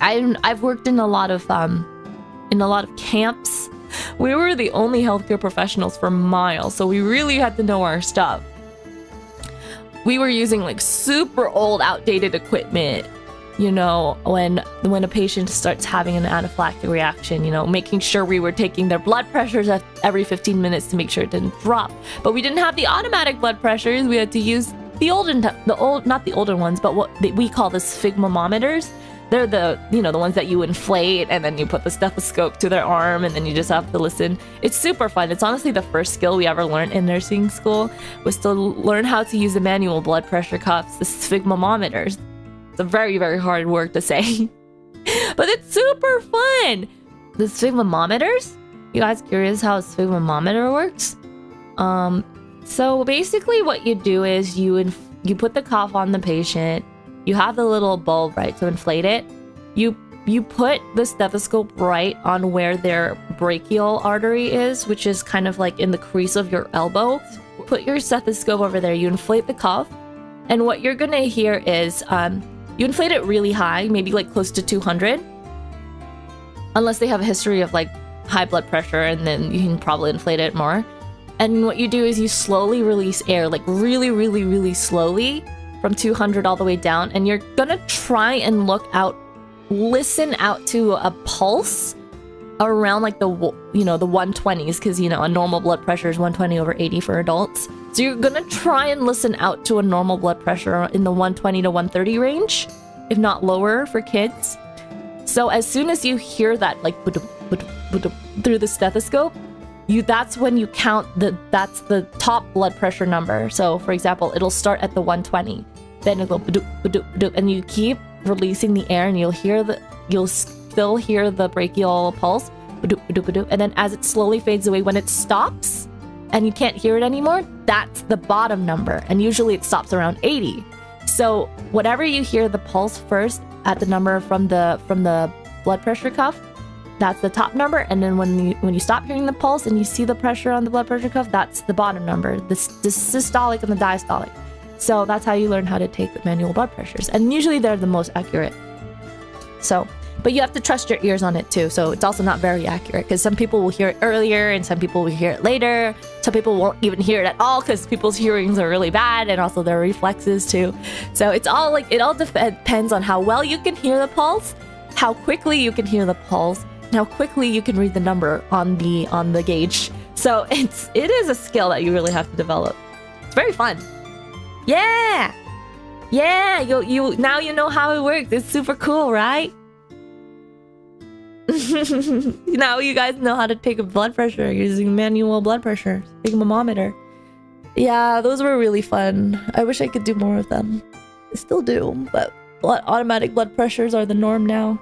I I've worked in a lot of um in a lot of camps. We were the only healthcare professionals for miles, so we really had to know our stuff. We were using like super old, outdated equipment. You know, when when a patient starts having an anaphylactic reaction, you know, making sure we were taking their blood pressures every 15 minutes to make sure it didn't drop. But we didn't have the automatic blood pressures. We had to use the olden, the old, not the older ones, but what we call the sphygmometers they're the, you know, the ones that you inflate and then you put the stethoscope to their arm and then you just have to listen. It's super fun. It's honestly the first skill we ever learned in nursing school was to learn how to use the manual blood pressure cuffs, the sphygmometers. It's a very, very hard word to say. but it's super fun. The sphygmometers? You guys curious how a sphygmometer works? Um, so basically what you do is you you put the cuff on the patient you have the little bulb, right, to inflate it. You you put the stethoscope right on where their brachial artery is, which is kind of like in the crease of your elbow. Put your stethoscope over there, you inflate the cuff, and what you're gonna hear is um, you inflate it really high, maybe like close to 200. Unless they have a history of like high blood pressure, and then you can probably inflate it more. And what you do is you slowly release air, like really, really, really slowly from 200 all the way down, and you're gonna try and look out, listen out to a pulse around like the, you know, the 120s, because, you know, a normal blood pressure is 120 over 80 for adults. So you're gonna try and listen out to a normal blood pressure in the 120 to 130 range, if not lower for kids. So as soon as you hear that, like, through the stethoscope, you that's when you count the that's the top blood pressure number. So for example, it'll start at the 120, then it'll go and you keep releasing the air, and you'll hear the you'll still hear the brachial pulse, and then as it slowly fades away, when it stops and you can't hear it anymore, that's the bottom number, and usually it stops around 80. So whatever you hear the pulse first at the number from the from the blood pressure cuff, that's the top number. And then when you when you stop hearing the pulse and you see the pressure on the blood pressure cuff, that's the bottom number, the, the systolic and the diastolic. So that's how you learn how to take the manual blood pressures. And usually they're the most accurate. So, but you have to trust your ears on it too. So it's also not very accurate because some people will hear it earlier and some people will hear it later. Some people won't even hear it at all because people's hearings are really bad and also their reflexes too. So it's all like, it all depends on how well you can hear the pulse, how quickly you can hear the pulse, how quickly you can read the number on the on the gauge. So it's it is a skill that you really have to develop. It's very fun. Yeah, yeah. You you now you know how it works. It's super cool, right? now you guys know how to take a blood pressure using manual blood pressure sphygmometer. Yeah, those were really fun. I wish I could do more of them. I still do, but automatic blood pressures are the norm now.